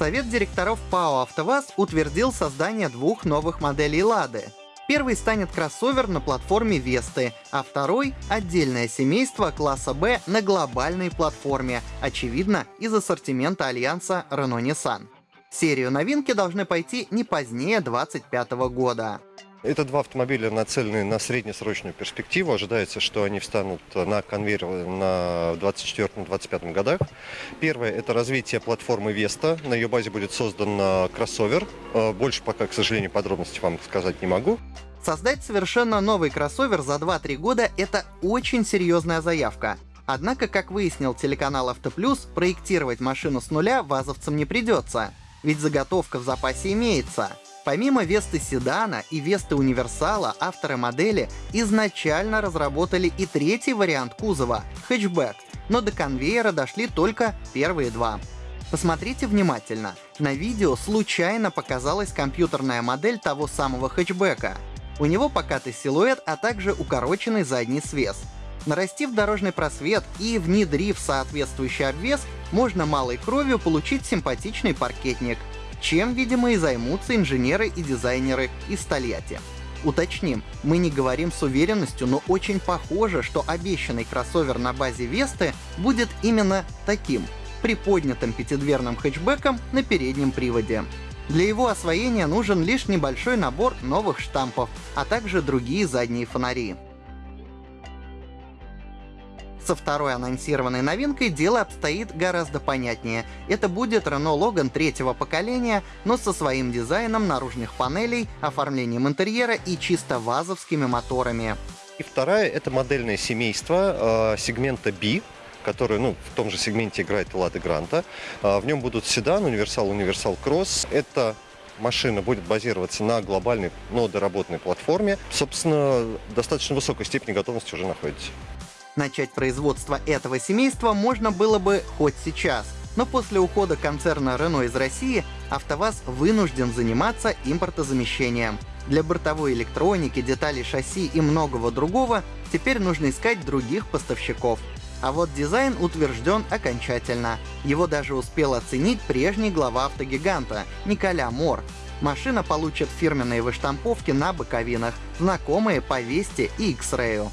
Совет директоров ПАО «АвтоВАЗ» утвердил создание двух новых моделей «Лады». Первый станет кроссовер на платформе Весты, а второй — отдельное семейство класса «Б» на глобальной платформе, очевидно, из ассортимента альянса Renault-Nissan. Серию новинки должны пойти не позднее 2025 года. Это два автомобиля, нацеленные на среднесрочную перспективу. Ожидается, что они встанут на конвейер на 2024-2025 годах. Первое – это развитие платформы Vesta. На ее базе будет создан кроссовер. Э, больше пока, к сожалению, подробностей вам сказать не могу. Создать совершенно новый кроссовер за 2-3 года — это очень серьезная заявка. Однако, как выяснил телеканал «Автоплюс», проектировать машину с нуля вазовцам не придется. Ведь заготовка в запасе имеется. Помимо Весты седана и Весты универсала, авторы модели изначально разработали и третий вариант кузова — хэтчбэк, но до конвейера дошли только первые два. Посмотрите внимательно. На видео случайно показалась компьютерная модель того самого хэтчбека. У него покатый силуэт, а также укороченный задний свес. Нарастив дорожный просвет и внедрив соответствующий обвес, можно малой кровью получить симпатичный паркетник — чем, видимо, и займутся инженеры и дизайнеры из Тольятти. Уточним, мы не говорим с уверенностью, но очень похоже, что обещанный кроссовер на базе Весты будет именно таким — приподнятым пятидверным хэтчбеком на переднем приводе. Для его освоения нужен лишь небольшой набор новых штампов, а также другие задние фонари. Со второй анонсированной новинкой дело обстоит гораздо понятнее. Это будет Renault Logan третьего поколения, но со своим дизайном наружных панелей, оформлением интерьера и чисто вазовскими моторами. И вторая — это модельное семейство э, сегмента B, который ну, в том же сегменте играет Лада Гранта. Э, в нем будут седан, универсал, универсал кросс. Это машина будет базироваться на глобальной, но доработанной платформе. Собственно, достаточно высокой степени готовности уже находится. Начать производство этого семейства можно было бы хоть сейчас, но после ухода концерна Renault из России АвтоВАЗ вынужден заниматься импортозамещением. Для бортовой электроники, деталей шасси и многого другого теперь нужно искать других поставщиков. А вот дизайн утвержден окончательно. Его даже успел оценить прежний глава автогиганта Николя Мор. Машина получит фирменные выштамповки на боковинах, знакомые по Весте и X-Ray.